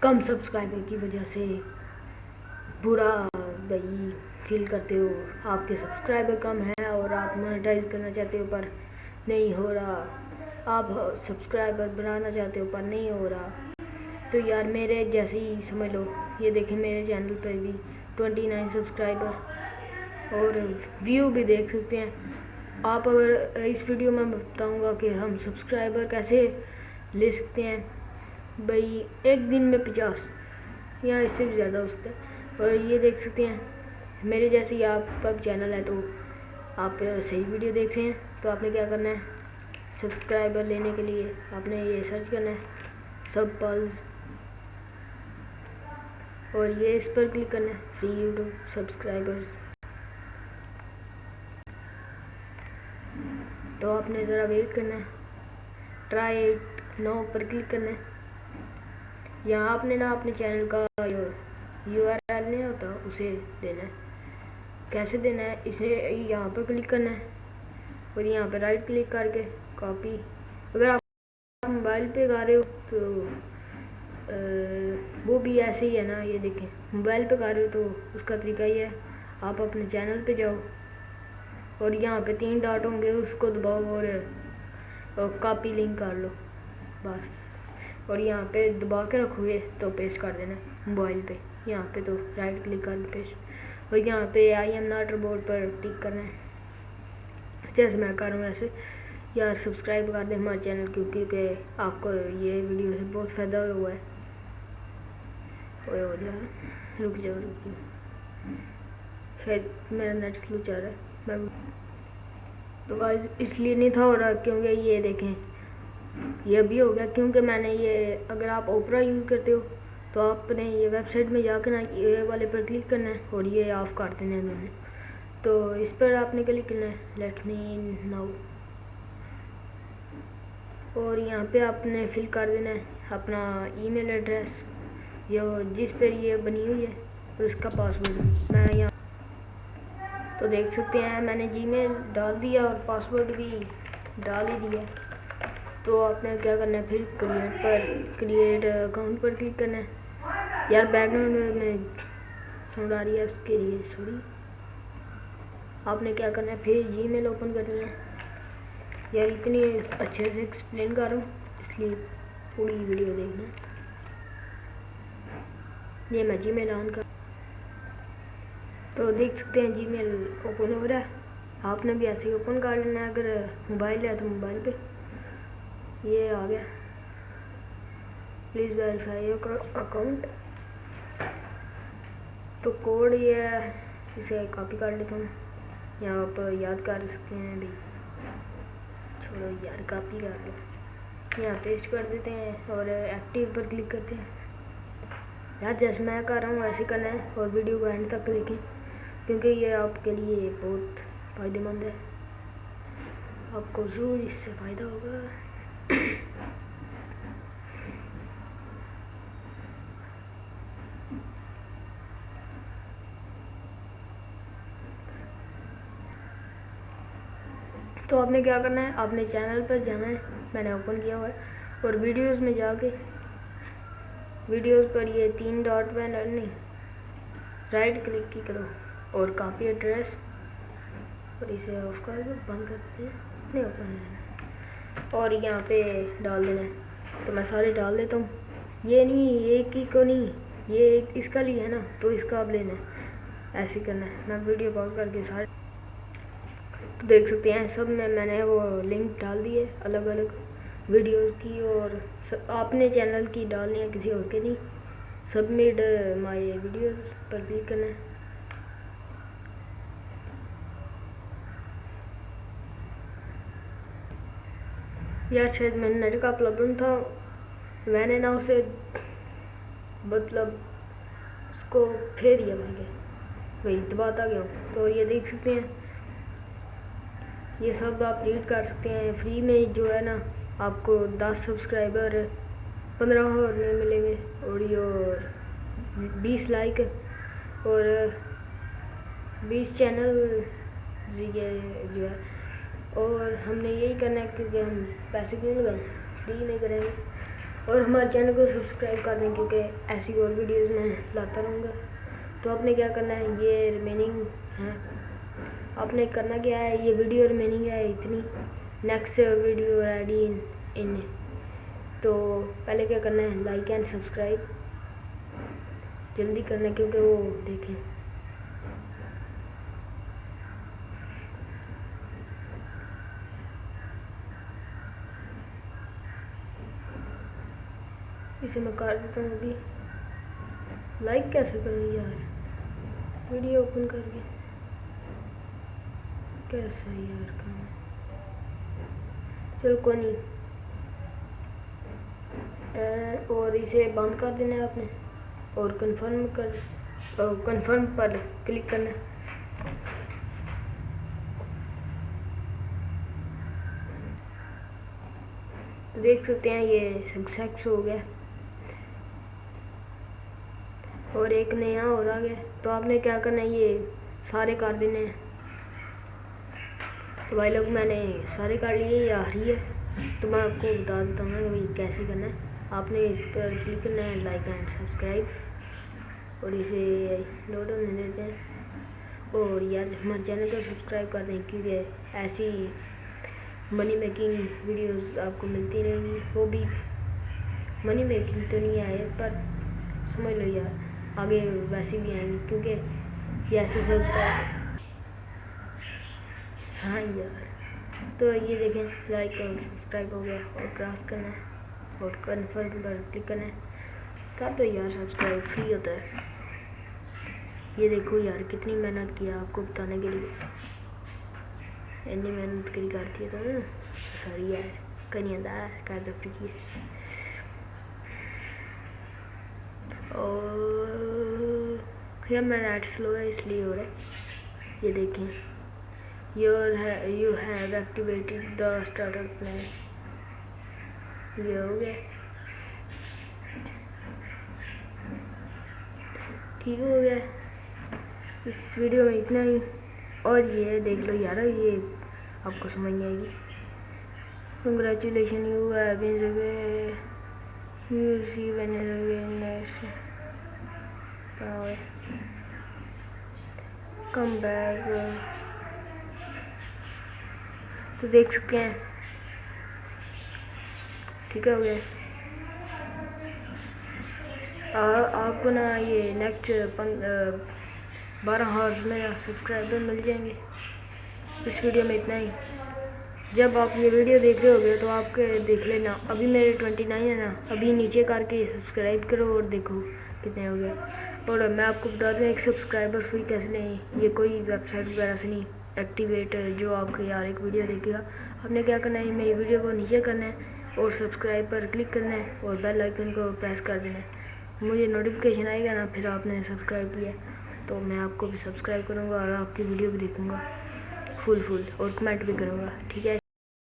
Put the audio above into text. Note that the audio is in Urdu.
کم سبسکرائبر کی وجہ سے برا بھائی فیل کرتے ہو، آپ کے سبسکرائبر کم ہیں اور آپ مونیٹائز کرنا چاہتے ہو پر نہیں ہو رہا۔ آپ سبسکرائبر بنانا چاہتے ہو پر نہیں ہو رہا۔ تو یار میرے جیسے ہی سمجھ لو، یہ دیکھیں میرے چینل پہ بھی ٹوینٹی نائن سبسکرائبر اور ویو بھی دیکھ سکتے ہیں۔ آپ اگر اس ویڈیو میں بتاؤں گا کہ ہم سبسکرائبر کیسے لے سکتے ہیں بھائی، ایک دن میں پچاس یا اس سے بھی زیادہ ہو سکتا ہے اور یہ دیکھ سکتے ہیں، میرے جیسے ہی آپ کا چینل ہے تو آپ صحیح ویڈیو دیکھ رہے ہیں۔ تو آپ نے کیا کرنا ہے؟ سبسکرائبر لینے کے لیے آپ نے یہ سرچ کرنا ہے سب پلز اور یہ اس پر کلک کرنا ہے فری یوٹیوب سبسکرائبرز تو آپ نے ذرا ویٹ کرنا ہے ٹرائی ایٹ نو پر کلک کرنا ہے۔ یہاں آپ نے نا اپنے چینل کا یو آر ایل نہیں ہوتا، اسے دینا ہے۔ کیسے دینا ہے؟ اسے یہاں پر کلک کرنا ہے۔ اور یہاں پہ رائٹ کلک کر کے کاپی اگر آپ موبائل پہ گا رہے ہو تو وہ بھی ایسے ہی ہے نا، یہ دیکھیں۔ موبائل پہ گا رہے ہو تو اس کا طریقہ یہ ہے، آپ اپنے چینل پہ جاؤ۔ اور یہاں پہ تین ڈاٹ ہوں گے، اس کو دباؤ اور کاپی لنک کر لو۔ بس۔ اور یہاں پہ دبا کے رکھو گے تو پیسٹ کر دینا موبائل پہ۔ یہاں پہ تو رائٹ کلک کر پیسٹ۔ اور یہاں پہ آئی ایم ناٹ بورڈ پر ٹک کرنا ہے۔ اچھا جیسے میں کر رہا ہوں ایسے یار سبسکرائب کر دیں ہمارے چینل کیونکہ آپ کو یہ ویڈیو سے بہت فائدہ ہوا ہے۔ ہو جائے۔ رک جاؤ رک جاؤ۔ شاید میرا نیٹ سلو چل رہا ہے۔ میں تو اس لیے نہیں تھا ہو رہا کیونکہ یہ دیکھیں۔ یہ بھی ہو گیا کیونکہ میں نے یہ اگر آپ اوپرا یوز کرتے ہو تو آپ نے یہ ویب سائٹ میں جا کے نا یہ والے پر کلک کرنا ہے اور یہ آف کر دینا ہے دونوں تو اس پر آپ نے کلک کرنا ہے۔ لیٹ می ناؤ اور یہاں پہ آپ نے فل کر دینا ہے اپنا ای میل ایڈریس یہ جس پر یہ بنی ہوئی ہے اور اس کا پاسورڈ میں یہاں تو دیکھ سکتے ہیں، میں نے جی میل ڈال دیا اور پاسورڈ بھی ڈال ہی دیا۔ تو آپ نے کیا کرنا ہے؟ پھر کریٹ پر کریٹ اکاؤنٹ پر کلک کرنا ہے۔ یار بیک گراؤنڈ میں ساؤنڈ آ رہی ہے اس کے لیے سوری آپ نے کیا کرنا ہے؟ پھر جی میل اوپن کرنا ہے۔ یار اتنی اچھے سے ایکسپلین کر رہا ہوں، اس لیے پوری ویڈیو دیکھنا یہ میں جی میل آن کر تو دیکھ سکتے ہیں جی میل اوپن ہو رہا ہے۔ آپ نے بھی ایسے ہی اوپن کر لینا ہے۔ اگر موبائل ہے تو موبائل پہ۔ یہ آ گیا پلیز ویریفائی اکاؤنٹ تو کوڈ یہ ہے اسے کاپی کر لیتا ہوں یہاں آپ یاد کر سکتے ہیں بھی چھوڑو یار کاپی کر لو یہاں پیسٹ کر دیتے ہیں اور ایکٹیو پر کلک کرتے ہیں یار جیسے میں کر رہا ہوں ایسے کرنا ہے اور ویڈیو کو اینڈ تک دیکھیں کیونکہ یہ آپ کے لیے بہت فائدہ مند ہے آپ کو ضرور اس سے فائدہ ہوگا تو آپ نے کیا کرنا ہے آپ نے چینل پر جانا ہے میں نے اوپن کیا ہوا ہے اور ویڈیوز میں جا کے ویڈیوز پر یہ تین ڈاٹ پہ نہیں رائٹ کلک کی کرو اور کاپی ایڈریس اور اسے آف کر دو بند کرتے ہیں نہیں اوپن لینا اور یہاں پہ ڈال دینا ہے۔ تو میں سارے ڈال دیتا ہوں۔ یہ نہیں ایک ہی کو نہیں، یہ اس کا لیے ہے نا، تو اس کا اب لینا ہے۔ ایسے کرنا ہے۔ میں ویڈیو پاؤز کر کے سارے تو دیکھ سکتے ہیں، سب میں میں نے وہ لنک ڈال دی ہے الگ الگ ویڈیوز کی، اور اپنے چینل کی ڈالنی ہے، کسی اور کے نہیں۔ سبمٹ مائی ویڈیوز پر کلک کرنا ہے۔ یا شاید میں نے نیٹ کا پرابلم تھا، میں نے نا اسے مطلب اس کو پھیر دیا میں کہ وہی دباتا گیا ہوں؟ تو یہ دیکھ سکتے ہیں۔ یہ سب آپ ریڈ کر سکتے ہیں۔ فری میں جو ہے نا، آپ کو دس سبسکرائبر، پندرہ اور میں ملیں گے۔ اور یہ بیس لائک اور بیس چینل یہ جو ہے۔ اور ہم نے یہی کرنا ہے کیونکہ ہم پیسے کیوں لگائیں فری نہیں کریں گے۔ اور ہمارے چینل کو سبسکرائب کر دیں کیونکہ ایسی اور ویڈیوز میں لاتا رہوں گا۔ تو آپ نے کیا کرنا ہے؟ یہ ریمیننگ ہے۔ آپ نے کرنا کیا ہے؟ یہ ویڈیو ریمیننگ ہے اتنی۔ نیکسٹ ویڈیو ریڈی ان تو پہلے کیا کرنا ہے؟ لائک اینڈ سبسکرائب جلدی کرنا کیونکہ وہ دیکھیں۔ اسے میں کر دیتا ہوں ابھی۔ لائک کیسے کروں یار؟ ویڈیو اوپن کر کے۔ کیسا یار کام؟ چلو کوئی نہیں۔ اور اسے بند کر دینا ہے آپ نے۔ اور کنفرم کر کنفرم پر کلک کرنا۔ ہے دیکھ سکتے ہیں یہ سکسیس ہو گیا۔ اور ایک نیا اور آ گیا۔ تو آپ نے کیا کرنا ہے؟ یہ سارے کر دینے۔ ہیں تو بھائی لوگ، میں نے سارے کر لیے، یہ آ رہی ہے۔ تو میں آپ کو بتا دیتا ہوں کہ کیسے کرنا ہے۔ آپ نے اس پر کلک کرنا ہے لائک اینڈ سبسکرائب۔ اور اسے لوڈ ہونے دیتے ہیں۔ اور یار، ہمارے چینل کو سبسکرائب کر دیں کیونکہ ایسی منی میکنگ ویڈیوز آپ کو ملتی رہیں گی۔ وہ بھی منی میکنگ تو نہیں آئے، پر سمجھ لو یار۔ آگے ویسے بھی آئیں گے، کیونکہ یہ ایسے سبسکرائب ہاں یار۔ تو یہ دیکھیں لائک اور سبسکرائب ہو گیا اور کراس کرنا ہے اور کنفرم پر کلک کرنا۔ ہے کر دو یار سبسکرائب فری ہوتا ہے۔ یہ دیکھو یار، کتنی محنت کیا آپ کو بتانے کے لیے۔ اتنی محنت کری کرتی ہے تو ساری ہے، کنی ہے، کر دو فری ہے اور یا میں نیٹ سلو ہے، اس لیے ہو رہا ہے۔ یہ دیکھیں۔ یور ہے you have activated the starter plan یہ ہو گیا۔ ٹھیک ہو گیا۔ اس ویڈیو میں اتنا ہی۔ اور یہ دیکھ لو یار یہ آپ کو سمجھ نہیں آئے گی۔ Congratulation you have you see when next come back تو دیکھ چکے ہیں ٹھیک ہے ہو گیا آپ کو نا یہ نیکسٹ بارہ ہارس میں سبسکرائبر مل جائیں گے اس ویڈیو میں اتنا ہی جب آپ یہ ویڈیو دیکھ رہے ہو گے تو آپ کے دیکھ لینا ابھی میرے ٹوینٹی نائن ہے نا ابھی نیچے کر کے سبسکرائب کرو اور دیکھو کتنے ہو گئے اور میں آپ کو بتا دوں، ایک سبسکرائبر فری کیسے نہیں یہ کوئی ویب سائٹ وغیرہ سے نہیں ایکٹیویٹ جو آپ کو یار ایک ویڈیو دیکھے گا۔ آپ نے کیا کرنا ہے؟ میری ویڈیو کو نیچے کرنا ہے اور سبسکرائب پر کلک کرنا ہے اور بیل آئیکن کو پریس کر دینا ہے۔ مجھے نوٹیفیکیشن آئے گا نا، پھر آپ نے سبسکرائب کیا۔ تو میں آپ کو بھی سبسکرائب کروں گا اور آپ کی ویڈیو بھی دیکھوں گا۔ فل فل اور کمنٹ بھی کروں گا۔ ٹھیک ہے؟